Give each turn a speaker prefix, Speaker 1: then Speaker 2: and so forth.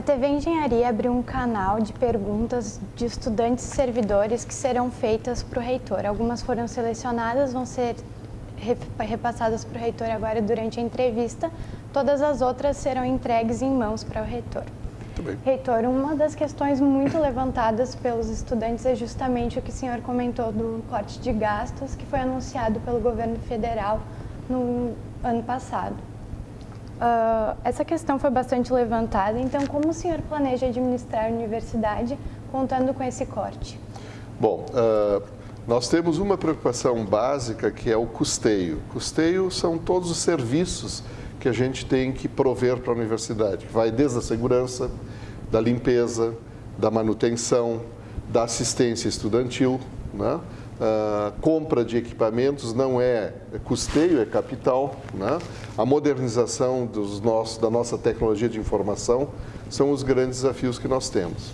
Speaker 1: A TV Engenharia abriu um canal de perguntas de estudantes e servidores que serão feitas para o reitor. Algumas foram selecionadas, vão ser repassadas para o reitor agora durante a entrevista. Todas as outras serão entregues em mãos para o reitor. Reitor, uma das questões muito levantadas pelos estudantes é justamente o que o senhor comentou do corte de gastos que foi anunciado pelo governo federal no ano passado. Uh, essa questão foi bastante levantada, então como o senhor planeja administrar a universidade contando com esse corte?
Speaker 2: Bom, uh, nós temos uma preocupação básica que é o custeio. Custeio são todos os serviços que a gente tem que prover para a universidade, vai desde a segurança, da limpeza, da manutenção, da assistência estudantil, né? Uh, compra de equipamentos não é custeio, é capital. Né? A modernização dos nossos, da nossa tecnologia de informação são os grandes desafios que nós temos.